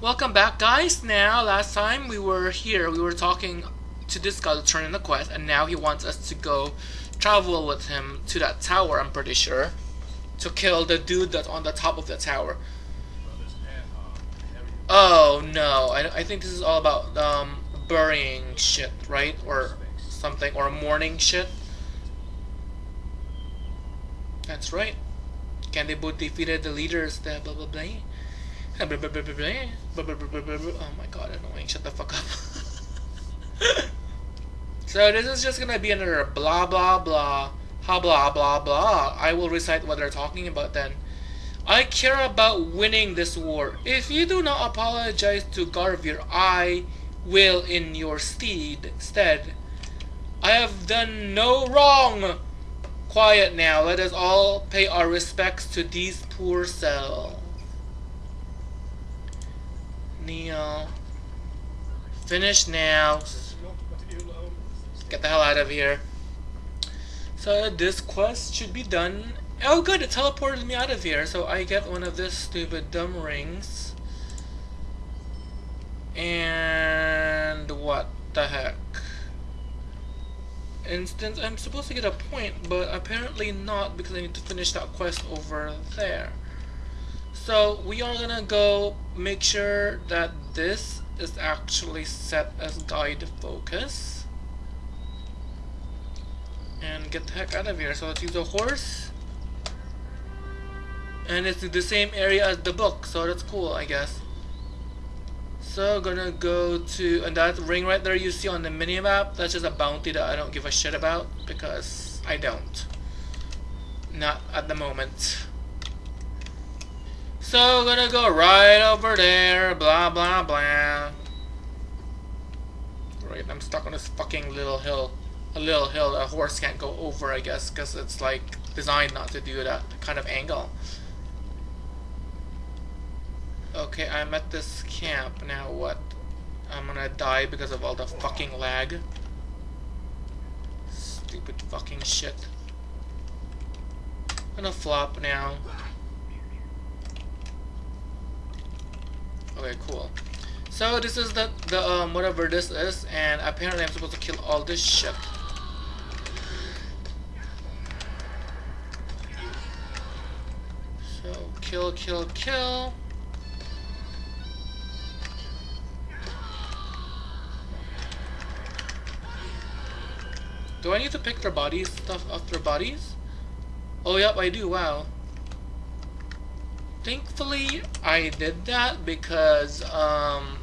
Welcome back, guys. Now, last time we were here, we were talking to this guy to turn in the quest, and now he wants us to go travel with him to that tower, I'm pretty sure, to kill the dude that's on the top of the tower. Oh, no. I, I think this is all about um, burying shit, right? Or something, or mourning shit. That's right. Can they both defeated the leaders, the blah blah blah. Oh my god, annoying. Shut the fuck up. so this is just gonna be another blah blah blah. Ha blah blah blah. I will recite what they're talking about then. I care about winning this war. If you do not apologize to Garvir, I will in your steed stead. I have done no wrong. Quiet now. Let us all pay our respects to these poor souls. Neil. Finish now. Get the hell out of here. So this quest should be done. Oh good, it teleported me out of here. So I get one of this stupid dumb rings. And what the heck? Instance, I'm supposed to get a point, but apparently not because I need to finish that quest over there. So we are gonna go make sure that this is actually set as guide focus. And get the heck out of here. So let's use a horse. And it's the same area as the book, so that's cool, I guess. So gonna go to, and that ring right there you see on the mini map, that's just a bounty that I don't give a shit about, because I don't. Not at the moment. So gonna go right over there, blah blah blah. Right, I'm stuck on this fucking little hill. A little hill a horse can't go over, I guess, because it's like designed not to do that kind of angle. Okay, I'm at this camp. Now what? I'm gonna die because of all the fucking lag. Stupid fucking shit. I'm gonna flop now. Okay, cool. So this is the, the um, whatever this is, and apparently I'm supposed to kill all this shit. So, kill, kill, kill. Do I need to pick their bodies, stuff off their bodies? Oh, yep, I do, wow. Thankfully, I did that because, um,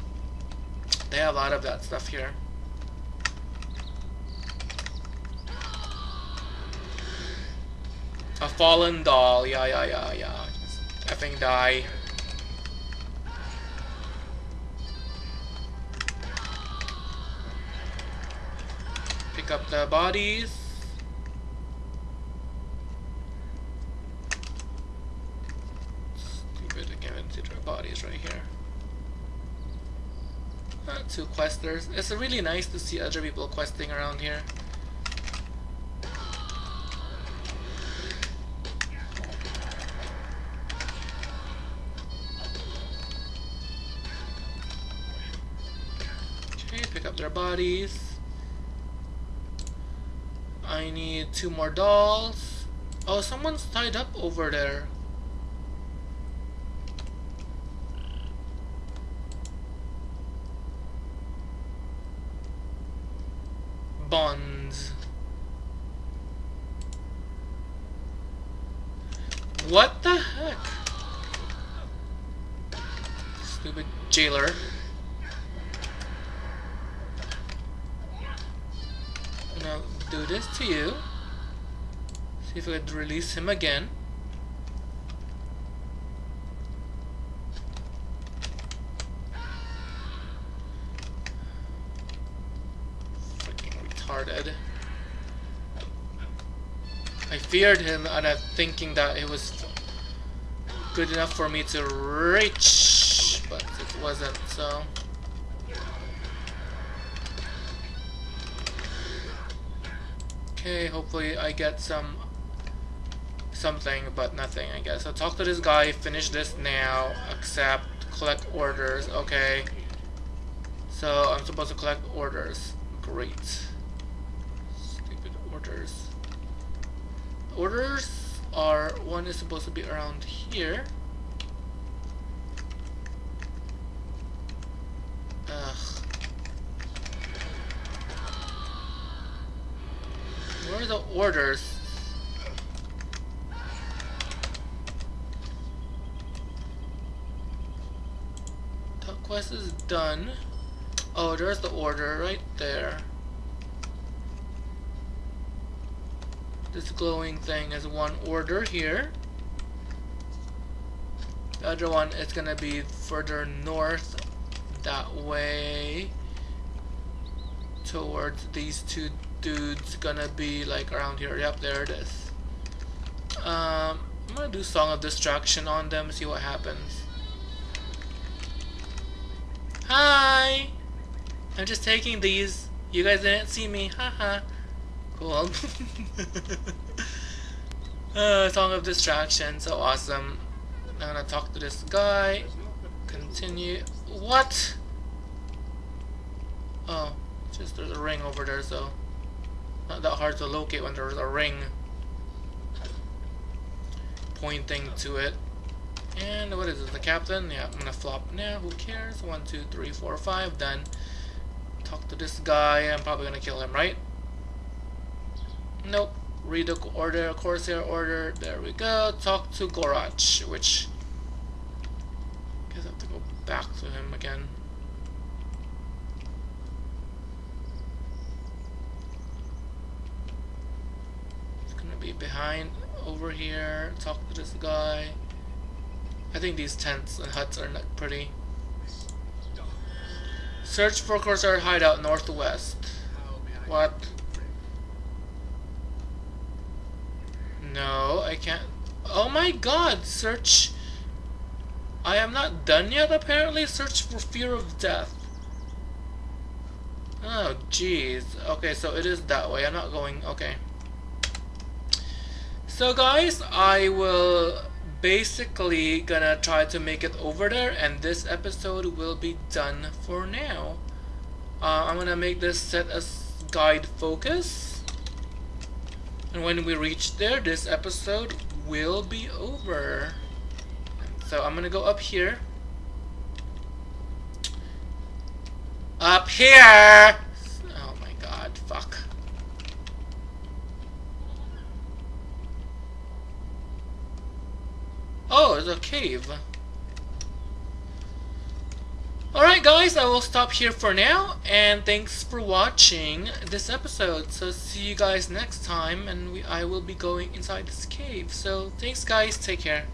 they have a lot of that stuff here. A fallen doll, yeah, yeah, yeah, yeah. Effing die. Pick up the bodies. Stupid, I can't even see their bodies right here. Two questers. It's really nice to see other people questing around here. Okay, pick up their bodies. I need two more dolls. Oh, someone's tied up over there. What the heck? Stupid jailer. Now do this to you. See if I could release him again. I feared him and I'm thinking that it was good enough for me to reach, but it wasn't, so... Okay, hopefully I get some something, but nothing, I guess. So talk to this guy, finish this now, accept, collect orders. Okay. So I'm supposed to collect orders. Great. Stupid orders. Orders are one is supposed to be around here. Ugh. Where are the orders? Top quest is done. Oh, there's the order right there. This glowing thing is one order here. The other one is gonna be further north that way. Towards these two dudes gonna be like around here. Yep there it is. Um, I'm gonna do song of distraction on them see what happens. Hi! I'm just taking these. You guys didn't see me. Haha cool uh, song of distraction so awesome I'm gonna talk to this guy continue what? Oh, just there's a ring over there, so not that hard to locate when there's a ring pointing to it. And what is it? The captain? Yeah, I'm gonna flop now. Who cares? One, two, three, four, five. Done. Talk to this guy. I'm probably gonna kill him, right? Nope. Read the order, Corsair order. There we go. Talk to Gorach, which I guess I have to go back to him again. It's gonna be behind over here, talk to this guy. I think these tents and huts are not pretty. Search for Corsair hideout northwest. What? No, I can't. Oh my god, search I am not done yet, apparently. Search for fear of death. Oh, jeez. Okay, so it is that way. I'm not going... Okay. So, guys, I will basically gonna try to make it over there, and this episode will be done for now. Uh, I'm gonna make this set as guide focus. And when we reach there, this episode will be over. So I'm gonna go up here. Up here! Oh my god, fuck. Oh, there's a cave. Alright guys, I will stop here for now, and thanks for watching this episode. So see you guys next time, and we, I will be going inside this cave. So thanks guys, take care.